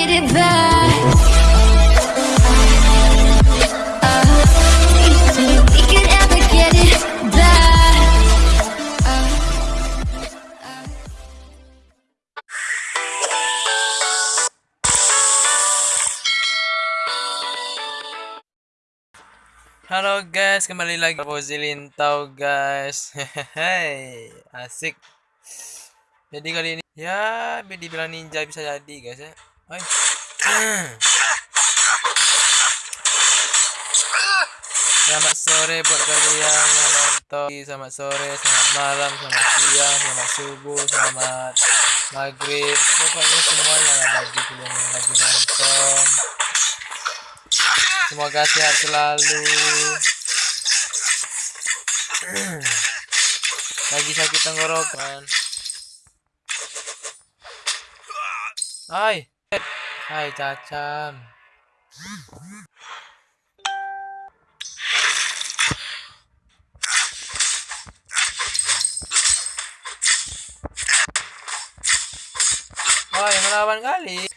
Halo guys, kembali lagi Posi Lintau guys. Hehehe, asik. Jadi kali ini ya dibilang ninja bisa jadi guys ya. Selamat sore buat kalian yang nonton. Selamat sore, selamat malam, selamat siang, selamat subuh, selamat maghrib. Pokoknya semuanya lah bagi kalian yang lagi nonton. Semoga sehat selalu. Lagi sakit tenggorokan. Hai. Hai cacam. Oh, yang melawan kali.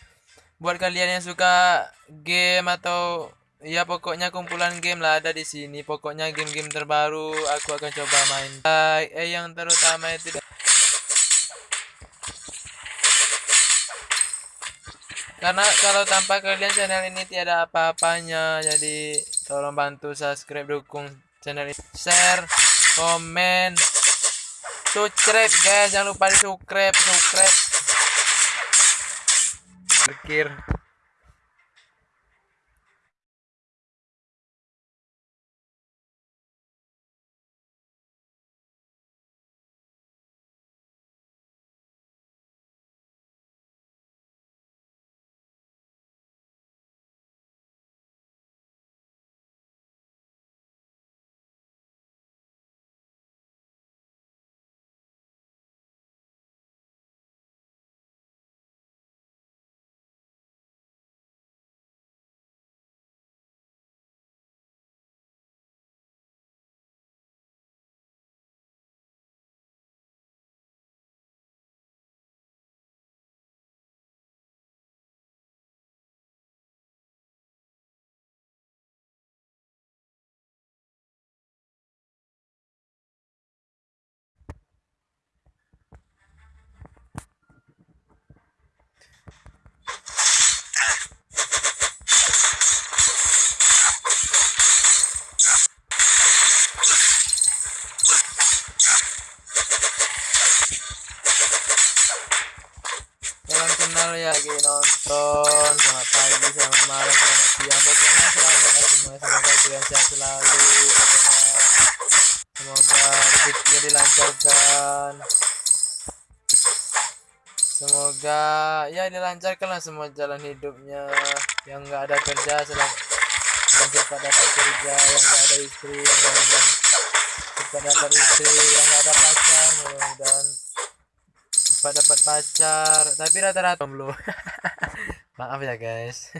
Buat kalian yang suka game atau ya pokoknya kumpulan game lah ada di sini. Pokoknya game-game terbaru aku akan coba main. Eh yang terutama itu karena kalau tanpa kalian channel ini tiada apa-apanya jadi tolong bantu subscribe dukung channel ini. Share komen subscribe guys. Jangan lupa di subscribe. Subscribe Berkir. Lagi nonton. Selamat pagi, selamat malam, selamat siang. Pokoknya selamat ya semua Semoga kalian sehat selalu. Semoga rezekinya dilancarkan. Semoga ya dilancarkan lah semua jalan hidupnya. Yang nggak ada kerja selamat Yang cepat dapat kerja Yang nggak ada istri Yang cepat dapat istri Yang nggak ada pacar Dan cepat dapat pacar. Tapi rata-rata belum. Maaf ya guys.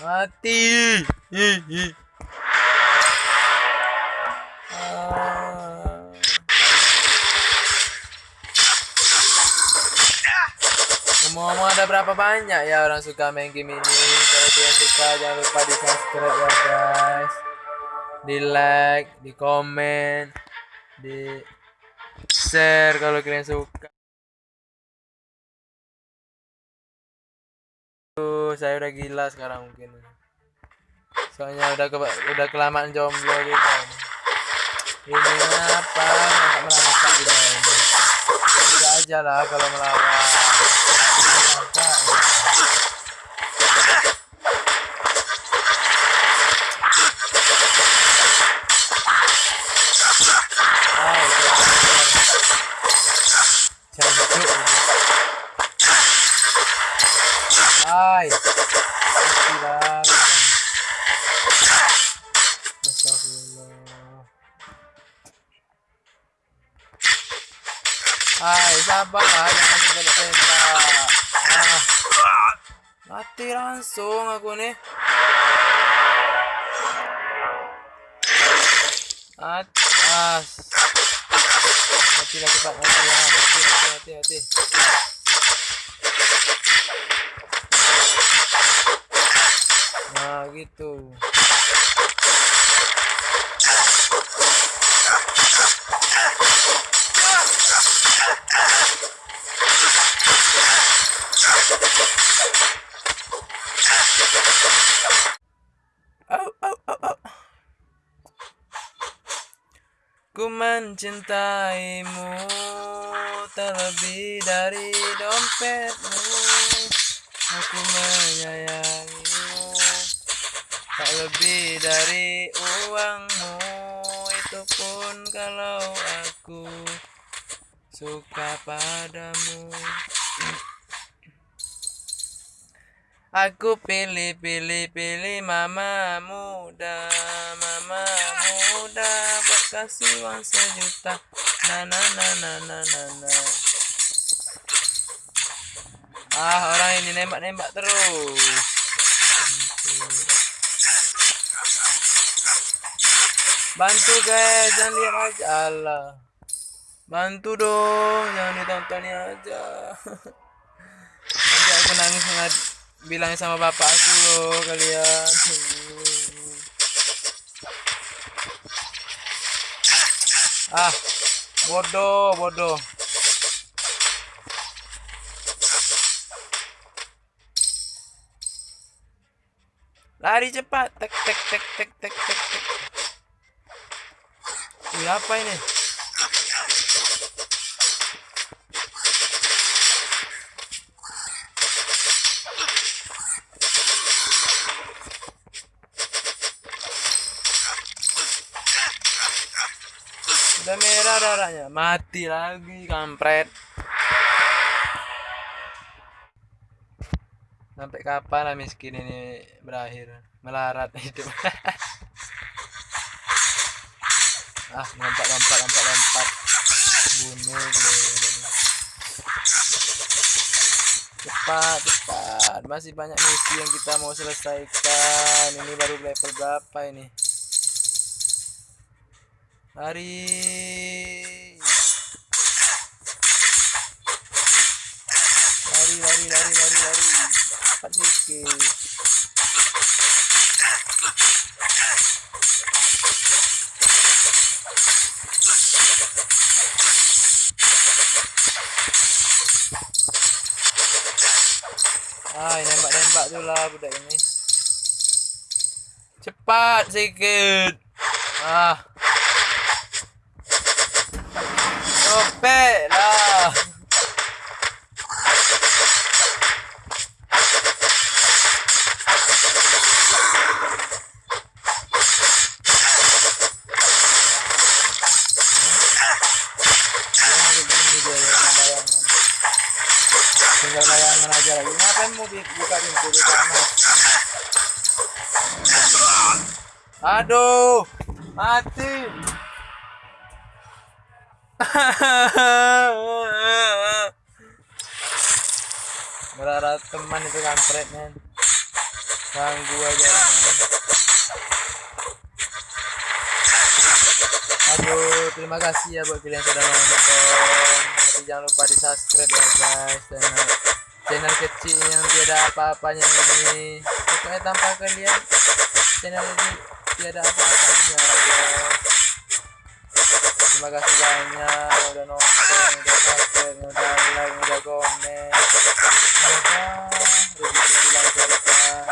Mati. Ih, ih. Ngomong-ngomong ada berapa banyak ya orang suka main game ini? Kalau kalian suka jangan lupa di subscribe ya guys. Di like, di komen Di share kalau kalian suka. Tuh, saya udah gila sekarang mungkin. Soalnya udah ke, udah kelamaan jomblo gitu. Ini apa? Di bawah ini Udah aja lah kalau melawan Merangkak ya. Hai, Jancuk ini. Hai. Mati mati langsung aku nih. Atas mati lah cepat mati lah mati mati mati mati nah gitu Ku mencintaimu terlebih dari dompetmu. Aku menyayangimu Tak lebih dari uangmu. Itu pun kalau aku suka padamu Aku pilih pilih pilih mama muda Mama muda Buat kasih uang sejuta. Na na na na na na na. Ah orang ini nembak-nembak terus. Bantu guys Jangan lihat aja. Allah Bantu dong Jangan ditonton aja. Nanti aku nangis ngad bilang sama bapak aku loh kalian. Ah bodoh bodoh. Lari cepat tek tek tek tek tek tek tek. Apa ini Udah merah darahnya, mati lagi kampret. Sampai kapan lah miskin ini berakhir melarat hidup. ah, lompat lompat lompat lompat. Bunuh gue. Cepat, cepat. Masih banyak misi yang kita mau selesaikan. Ini baru level berapa ini? Lari. Lari, lari, lari, lari, lari. Cepat sedikit. Ah, nembak-nembak tuh lah budak ini. Cepat sedikit. Ah. Lah. Aduh, mati. Berharap teman itu kampret men. Ganggu aja men. Aduh terima kasih ya buat kalian yang sudah nonton. Tapi jangan lupa di subscribe ya guys. Channel, channel kecil yang tiada apa-apanya ini. Pokoknya tanpa kalian Channel ini tiada apa-apanya guys Terima kasih banyak udah nonton, udah subscribe, udah like, udah komen. Semoga rezekinya dilancarkan.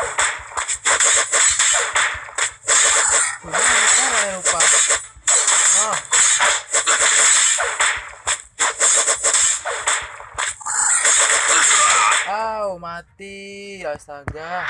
Udah lupa ya lupa. Ah. Au, mati. Astaga.